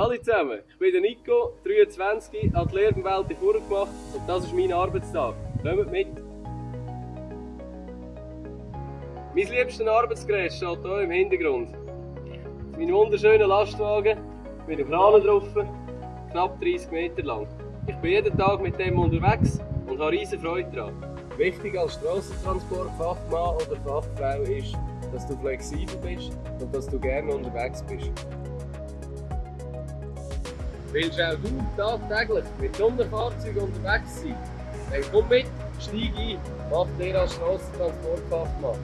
Hallo zusammen, ich bin der Nico, 23, hat die Lehrenwelt vorgemacht und das ist mein Arbeitstag. Kommt mit! Mein liebstes Arbeitsgerät steht hier im Hintergrund. Mein wunderschöner Lastwagen mit einem Kran drauf, knapp 30 Meter lang. Ich bin jeden Tag mit dem unterwegs und habe riesen Freude daran. Wichtig als Strassentransportfachmann oder Fachfrau ist, dass du flexibel bist und dass du gerne unterwegs bist. Willst auch du tagtäglich mit Sonderfahrzeugen unterwegs sein? Dann komm mit, steig ein, mach dir als Strassentransportfachmann.